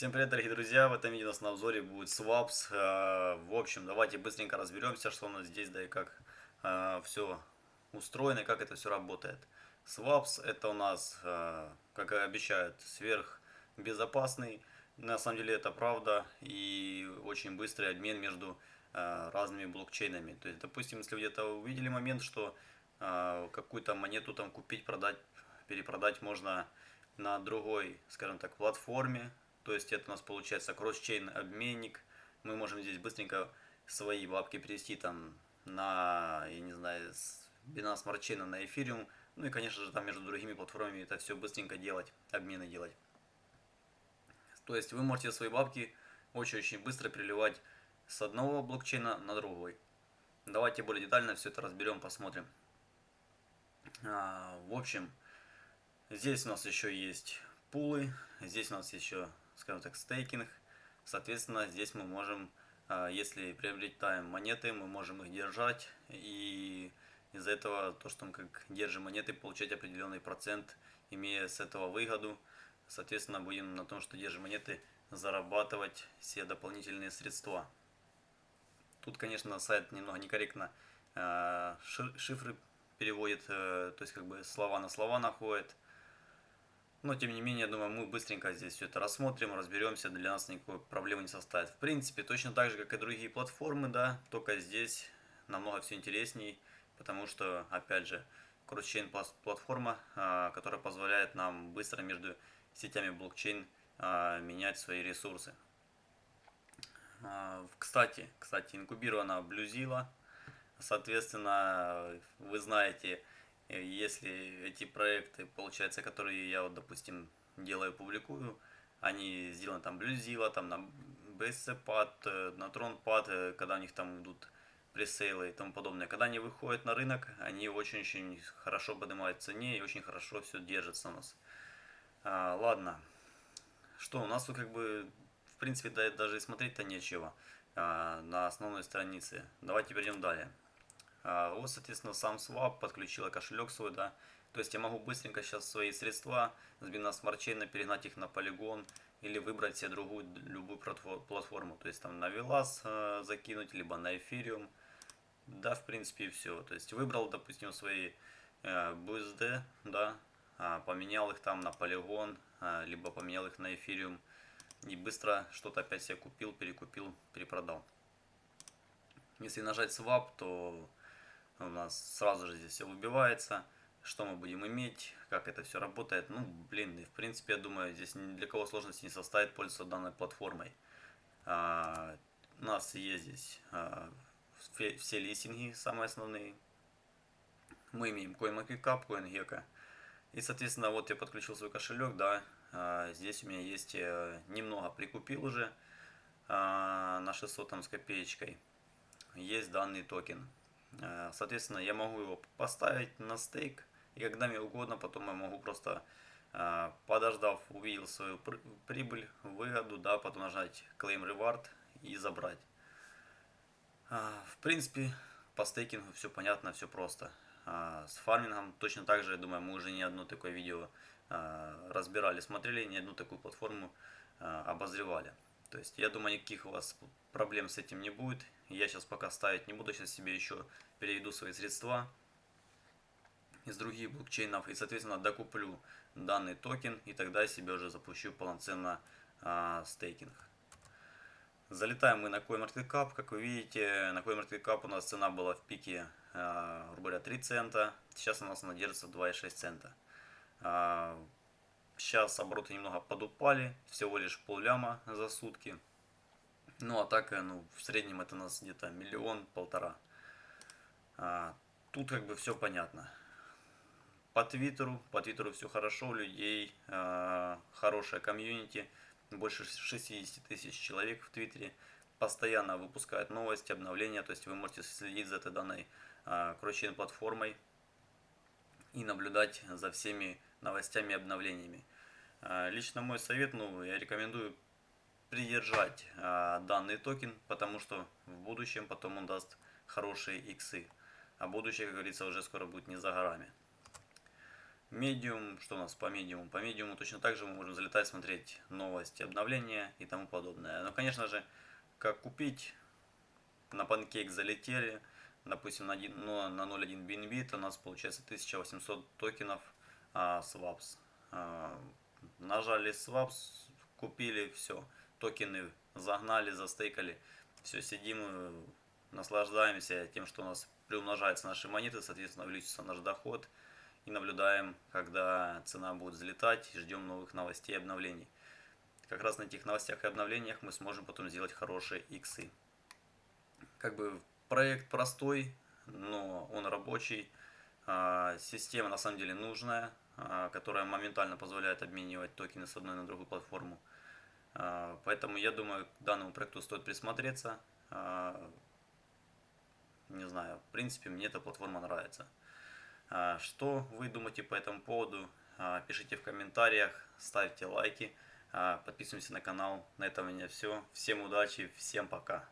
Всем привет, дорогие друзья! В этом видео у нас на обзоре будет Swaps. Э, в общем, давайте быстренько разберемся, что у нас здесь, да и как э, все устроено, и как это все работает. Swaps это у нас, э, как и обещают, сверхбезопасный. На самом деле это правда и очень быстрый обмен между разными блокчейнами. То есть, допустим, если где-то увидели момент, что какую-то монету там купить, продать, перепродать можно на другой, скажем так, платформе, то есть это у нас получается кросс-чейн обменник. Мы можем здесь быстренько свои бабки перевести там на, я не знаю, с Binance Smart Chain на Ethereum. Ну и, конечно же, там между другими платформами это все быстренько делать, обмены делать. То есть вы можете свои бабки очень-очень быстро переливать с одного блокчейна на другой. Давайте более детально все это разберем, посмотрим. А, в общем, здесь у нас еще есть пулы, здесь у нас еще скажем так, стейкинг. Соответственно, здесь мы можем, а, если приобретаем монеты, мы можем их держать. И из-за этого, то, что мы как держим монеты, получать определенный процент, имея с этого выгоду. Соответственно, будем на том, что держим монеты, зарабатывать все дополнительные средства. Тут, конечно, сайт немного некорректно а, шифры переводит, э, то есть как бы слова на слова находит. Но, тем не менее, я думаю, мы быстренько здесь все это рассмотрим, разберемся, для нас никакой проблемы не составит. В принципе, точно так же, как и другие платформы, да, только здесь намного все интересней, потому что, опять же, кросс-чейн платформа, а, которая позволяет нам быстро между сетями блокчейн а, менять свои ресурсы. А, кстати, кстати, инкубирована Bluezilla, соответственно, вы знаете, если эти проекты, получается, которые я, вот, допустим, делаю, публикую, они сделаны там Bluezilla, там на BSC-пад, э, на Tron-пад, э, когда у них там идут пресейлы и тому подобное. Когда они выходят на рынок, они очень-очень хорошо поднимают цене и очень хорошо все держится у нас. А, ладно, что у нас тут как бы, в принципе, даже и смотреть-то нечего а, на основной странице. Давайте перейдем далее. А, вот, соответственно, сам Swap подключила кошелек свой, да. То есть я могу быстренько сейчас свои средства с Binance Smart Chain перегнать их на Polygon или выбрать себе другую, любую платформу. То есть там на Velas э, закинуть, либо на Ethereum. Да, в принципе, и все. То есть выбрал, допустим, свои э, BUSD, да, э, поменял их там на Polygon, э, либо поменял их на Ethereum. И быстро что-то опять себе купил, перекупил, перепродал. Если нажать Swap, то у нас сразу же здесь все выбивается, что мы будем иметь, как это все работает. Ну, блин, и в принципе, я думаю, здесь ни для кого сложности не составит пользоваться данной платформой. А, у нас есть здесь а, все, листинги, самые основные. Мы имеем CoinMarketCap, CoinGecko. И, соответственно, вот я подключил свой кошелек, да, а, здесь у меня есть э, немного прикупил уже а, на 600 там с копеечкой. Есть данный токен. Э, соответственно, я могу его поставить на стейк, и когда мне угодно, потом я могу просто, э, подождав, увидел свою прибыль, выгоду, да, потом нажать Claim Reward и забрать. Э, в принципе, по стейкингу все понятно, все просто. С фармингом точно так же, я думаю, мы уже не одно такое видео разбирали, смотрели, не одну такую платформу обозревали. То есть, я думаю, никаких у вас проблем с этим не будет. Я сейчас пока ставить не буду, сейчас себе еще переведу свои средства из других блокчейнов и, соответственно, докуплю данный токен, и тогда себе уже запущу полноценно а, стейкинг. Залетаем мы на CoinMarketCap. Как вы видите, на CoinMarketCap у нас цена была в пике, а, грубо говоря, 3 цента. Сейчас у нас она держится 2,6 цента. Сейчас обороты немного подупали, всего лишь полляма за сутки. Ну а так, э, ну, в среднем это у нас где-то миллион-полтора. А, тут как бы все понятно. По Твиттеру, по Твиттеру все хорошо, у людей а, хорошая комьюнити, больше 60 тысяч человек в Твиттере. Постоянно выпускают новости, обновления, то есть вы можете следить за этой данной а, кросс платформой и наблюдать за всеми новостями и обновлениями. А, лично мой совет, ну, я рекомендую придержать а, данный токен, потому что в будущем потом он даст хорошие иксы. А будущее, как говорится, уже скоро будет не за горами. Medium, что у нас по Medium? По Medium точно так же мы можем залетать, смотреть новости, обновления и тому подобное. Но, конечно же, как купить, на панкейк залетели, допустим, на, 1, ну, на 0.1 BNB, у нас получается 1800 токенов а, swaps. А, нажали swaps, купили, все, токены загнали, застейкали, все, сидим, э, наслаждаемся тем, что у нас приумножаются наши монеты, соответственно, увеличится наш доход и наблюдаем, когда цена будет взлетать, ждем новых новостей и обновлений. Как раз на этих новостях и обновлениях мы сможем потом сделать хорошие иксы. Как бы проект простой, но он рабочий. А, система на самом деле нужная, которая моментально позволяет обменивать токены с одной на другую платформу. А, поэтому я думаю, к данному проекту стоит присмотреться. Не знаю, в принципе, мне эта платформа нравится. Что вы думаете по этому поводу? Пишите в комментариях, ставьте лайки, подписывайтесь на канал. На этом у меня все. Всем удачи, всем пока.